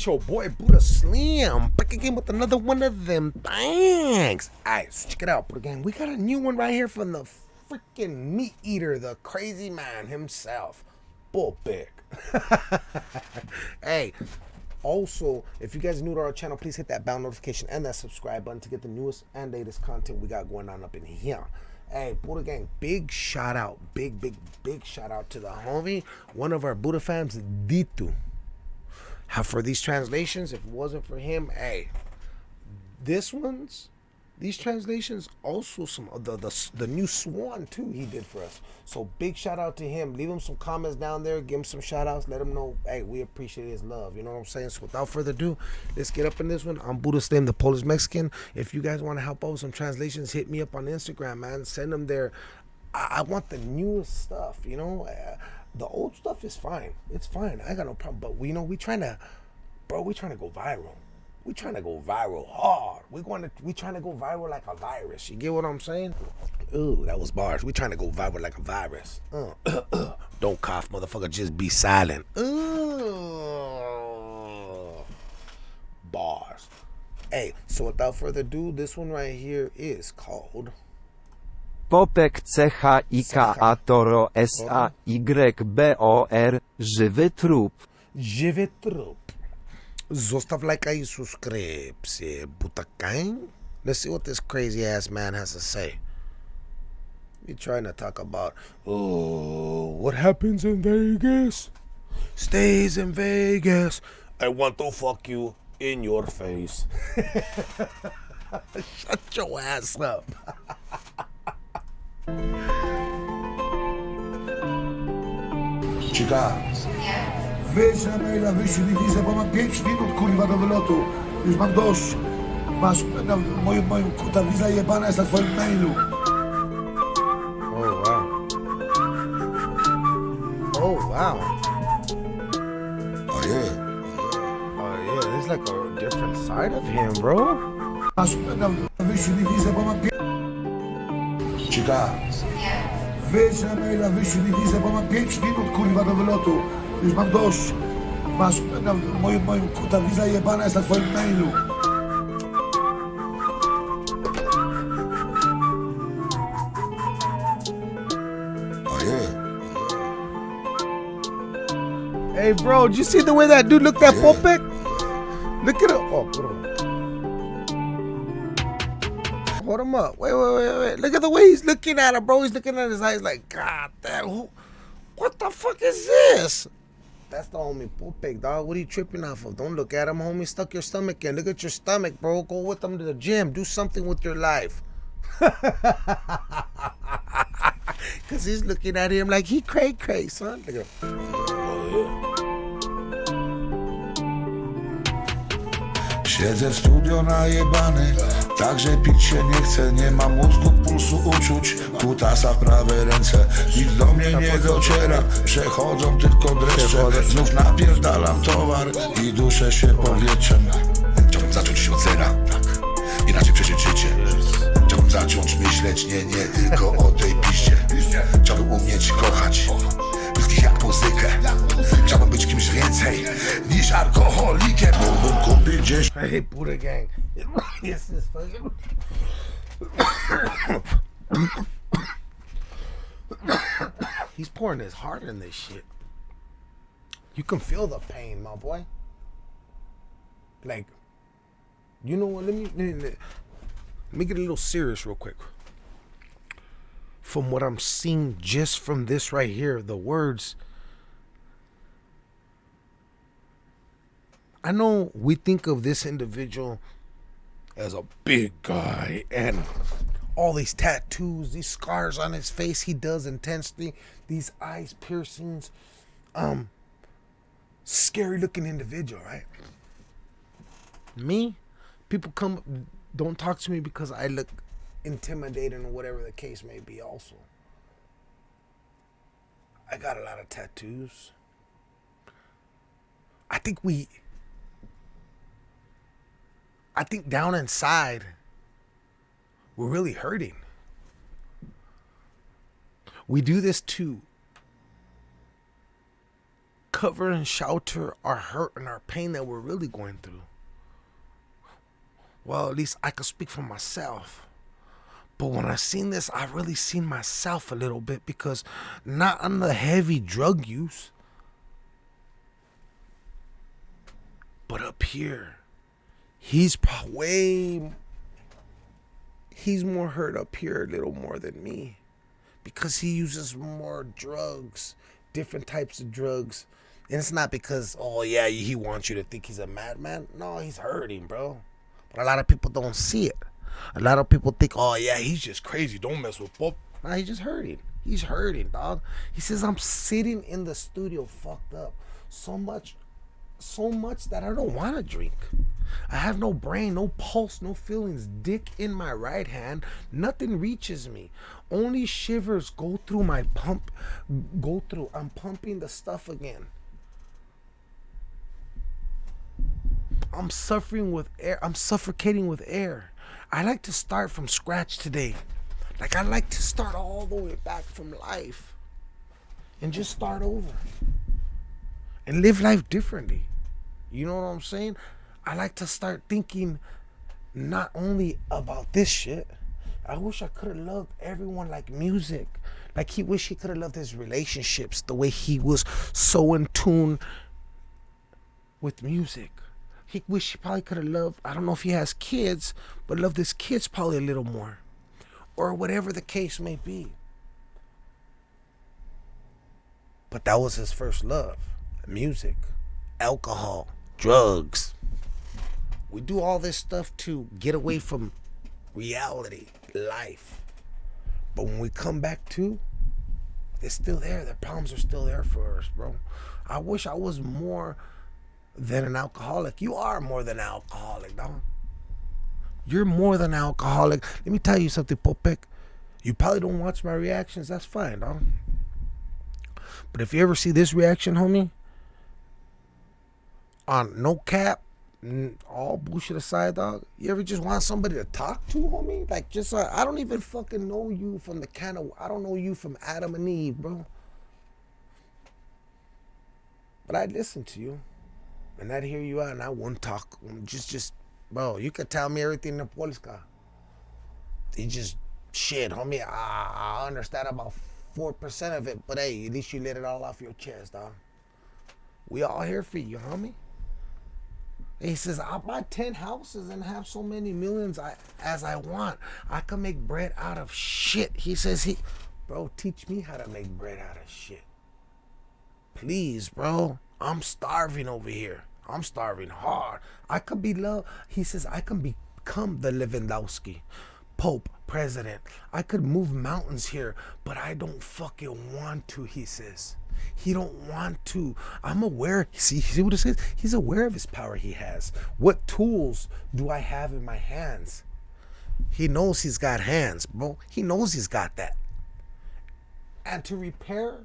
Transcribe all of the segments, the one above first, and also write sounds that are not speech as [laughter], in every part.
It's your boy Buddha Slim back again with another one of them Thanks. Alright, so check it out, Buddha Gang. We got a new one right here from the freaking meat eater, the crazy man himself, Bull [laughs] hey, also, if you guys are new to our channel, please hit that bell notification and that subscribe button to get the newest and latest content we got going on up in here. Hey, Buddha Gang, big shout out, big, big, big shout out to the homie, one of our Buddha fans, Ditu. How for these translations, if it wasn't for him, hey, this one's these translations also some of the, the the new swan too he did for us. So big shout out to him. Leave him some comments down there. Give him some shout outs. Let him know hey we appreciate his love. You know what i'm saying? So without further ado let's get up in this one. I'm buddha slim the polish mexican. If you guys want to help out with some translations hit me up on instagram man. Send them there. I, I want the newest stuff you know? Uh, the old stuff is fine it's fine i got no problem but we you know we trying to bro we trying to go viral we trying to go viral hard. We going to we trying to go viral like a virus. You get what I'm saying? Ooh, that was bars. We trying to go viral like a virus. Uh, [coughs] Don't cough, motherfucker. Just be silent. Ooh. Bars. Hey, so without further ado, this one right here is called Popek CHIKA Toro SAYBOR Żywy trup. Żywy trup. Zostaw lajka i subskrypcję, butakań. Let's see what this crazy ass man has to say. He trying to talk about, oh, what happens in Vegas stays in Vegas. I want to fuck you in your face. [laughs] Shut your ass up. [laughs] Cika. Wyjdź na maila, wyślij mi wizę, bo mam 5 minut kurwa do wylotu. Już mam dość. Masz na moim, moim, ta wiza jebana jest na twoim mailu. Oh wow. Oh wow. Oh yeah. Oh yeah, there's like a different side of him, bro. Masz na wyślij mi wizę, bo mam 5... Cika. Wyjdź na maila, wyślij mi wizę, bo mam 5 minut kurwa do wylotu. Już mam dość. Masz na moim, moim, ta wiza jebana jest na twoim mailu. Hey, bro, did you see the way that dude looked at Popek? Look at him. Oh, him. Hold him up. Wait, wait, wait, wait. Look at the way he's looking at him, bro. He's looking at his eyes like, God damn, who, what the fuck is this? That's the homie Popek, dog. What are you tripping off of? Don't look at him, homie. Stuck your stomach in. Look at your stomach, bro. Go with them to the gym. Do something with your life. [laughs] Cause he's looking at him like he cray cray, son. Look at him. Siedzę w studio najebany Także pić się nie chcę Nie mam mózgu, pulsu, uczuć. Kutasa w prawej ręce Nic do mnie nie dociera. Przechodzą tylko dreszcze. Znów napierdalam towar I duszę się powietrzem. Chciałbym zacząć od zera. Tak. Inaczej przeżyć życie. Chciałbym zacząć myśleć Nie, nie tylko o tej piście. Chciałbym umieć kochać muzykę Chciałbym być kimś więcej Niż alkoholikiem Mógłbym kupić gdzieś Hey, Buddha Gang. this is fucking. He's pouring his heart in this shit. You can feel the pain, my boy. Like, you know what? Let me let me, let me get a little serious real quick. From what I'm seeing just from this right here, the words. I know we think of this individual as a big guy and all these tattoos, these scars on his face he does intensely, these eyes piercings, um scary looking individual, right? Me, people come don't talk to me because I look intimidating or whatever the case may be also. I got a lot of tattoos. I think we I think down inside, we're really hurting. We do this to cover and shelter our hurt and our pain that we're really going through. Well, at least I could speak for myself. But when I seen this, I really seen myself a little bit because not on the heavy drug use, but up here, he's way, he's more hurt up here a little more than me because he uses more drugs, different types of drugs. And it's not because, oh yeah, he wants you to think he's a madman. No, he's hurting, bro. But a lot of people don't see it. A lot of people think, oh yeah, he's just crazy. Don't mess with Pop. Nah, he's just hurting. He's hurting, dog. He says I'm sitting in the studio fucked up so much, so much that I don't want to drink. I have no brain, no pulse, no feelings. Dick in my right hand, nothing reaches me. Only shivers go through my pump, go through. I'm pumping the stuff again. I'm suffering with air. I'm suffocating with air. I like to start from scratch today. Like I like to start all the way back from life and just start over and live life differently. You know what I'm saying? I like to start thinking not only about this shit. I wish I could have loved everyone like music. Like he wish he could have loved his relationships the way he was so in tune with music. He wish he probably could have loved, I don't know if he has kids, but loved his kids probably a little more. Or whatever the case may be. But that was his first love music, alcohol, drugs. We do all this stuff to get away from reality, life. But when we come back to, it's still there. The problems are still there for us, bro. I wish I was more than an alcoholic. You are more than an alcoholic, dog. You're more than an alcoholic. Let me tell you something, Popek. You probably don't watch my reactions. That's fine, dog. But if you ever see this reaction, homie, on no cap, all bullshit aside, dog. You ever just want somebody to talk to, homie? Like, just uh, I don't even fucking know you from the kind of I don't know you from Adam and Eve, bro. But I'd listen to you, and I'd hear you out, and I wouldn't talk. Just, just, bro. You could tell me everything in the Polska. You just shit, homie. I, I understand about four percent of it, but hey, at least you let it all off your chest, dog. We all here for you, homie. He says, I'll buy 10 houses and have so many millions I, as I want. I can make bread out of shit. He says, he, bro, teach me how to make bread out of shit. Please, bro. I'm starving over here. I'm starving hard. I could be love. He says, I can become the Lewandowski. Pope, president. I could move mountains here, but I don't fucking want to, he says. He don't want to. I'm aware. See, see what it says? He's aware of his power he has. What tools do I have in my hands? He knows he's got hands, bro. He knows he's got that. And to repair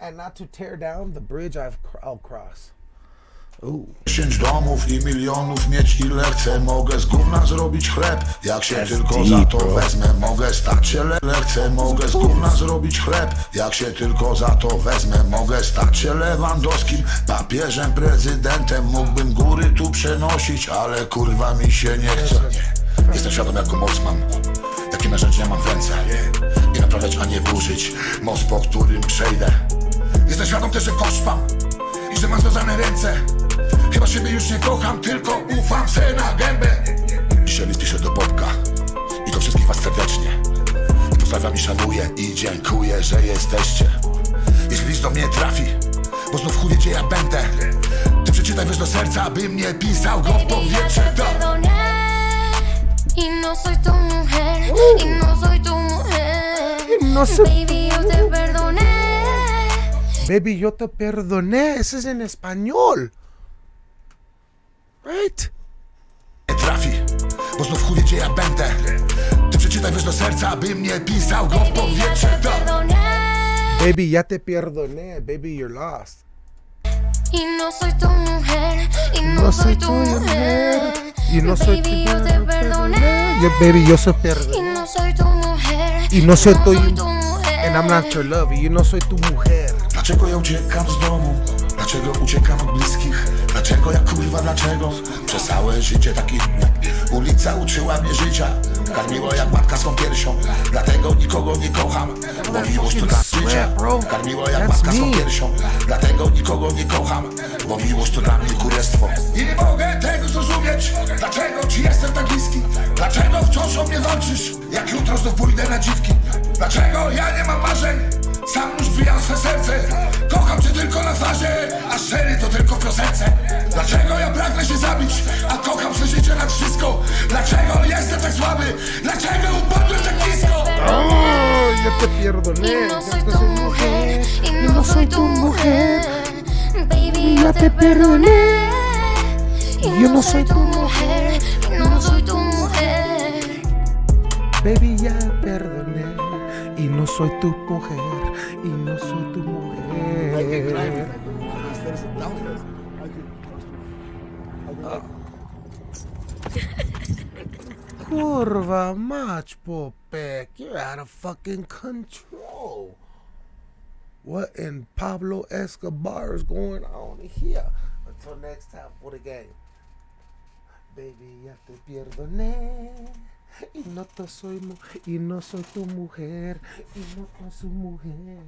and not to tear down the bridge I've I'll cross. Dziesięć domów i milionów mieć ile chcę. Mogę z gówna zrobić chleb. Jak się tylko za to wezmę Mogę stać się le chcę. Mogę z gówna zrobić chleb. Jak się tylko za to wezmę Mogę stać się Lewandowskim Papieżem, prezydentem. Mógłbym góry tu przenosić Ale kurwa mi się nie chce. Jestem świadom jaką moc mam. Jakie narzędzia mam w ręce. Nie naprawiać, a nie burzyć. Most po którym przejdę. Jestem świadom też, że koszt mam i że mam związane ręce. Chyba siebie już nie kocham, tylko ufam se na gębę. Dzisiaj list piszę do Bobka I do wszystkich was serdecznie. I pozdrawiam i szanuję I dziękuję, że jesteście. Jeśli list do mnie trafi Bo znów chuj gdzie ja będę. Ty przeczytaj wiesz do serca, by mnie pisał go w powietrze. do... Y no soy tu mujer, y no soy tu mujer. no soy Baby, yo te perdoné. Ese es en español. Right? nie trafi Bo znów chuj gdzie ja będę Ty przeczytaj wiesz do serca, by mnie pisał go w powietrze do... Perdoné. Baby, ya te perdoné. Baby, you're lost. Y no soy tu mujer, y no, soy tu mujer. Y no soy tu Baby, yo te perdoné. Yeah, baby, yo soy Y perdoné. no soy tu mujer. Y no soy tu- tu mujer. And I'm not your lover. Yo no soy tu mujer. Dlaczego ja uciekam z domu? Dlaczego uciekam od bliskich? Dlaczego ja kurwa dlaczego? Przez całe życie taki Ulica uczyła mnie życia Karmiło jak matka swą piersią Dlatego nikogo nie kocham Bo miłość to dla życia Karmiło jak matka swą piersią Dlatego nikogo nie kocham Bo miłość to dla mnie kurestwo I nie mogę tego zrozumieć Dlaczego ci jestem tak bliski? Dlaczego wciąż o mnie walczysz? Jak jutro znów pójdę na dziwki Dlaczego ja nie mam marzeń? Sam już wbijam swe serce Kocham cię tylko na twarzy A szczery to tylko w piosence Dlaczego ja pragnę się zabić A kocham swe życie nad wszystko Dlaczego jestem tak słaby Dlaczego upadłem tak nisko ya te perdoné. Y no soy tu mujer, y no soy tu mujer. Baby, ya te perdoné. Yo no soy tu tu mujer, y no soy tu mujer. Baby, ya perdoné. Y no soy tu mujer. Y no soy tu mujer. Kurva mać, Popek. You're out of fucking control. What in Pablo Escobar is going on here? Until next time for the game. Baby, ya te perdoné. Y no, te soy y no soy tu mujer. Y no soy su mujer.